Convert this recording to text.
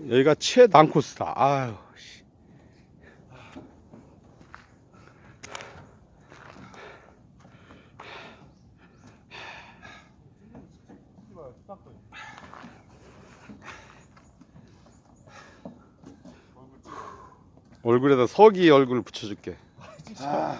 여기가 최단 코스다. 아유. 얼굴에다 서기 얼굴 붙여줄게. 아,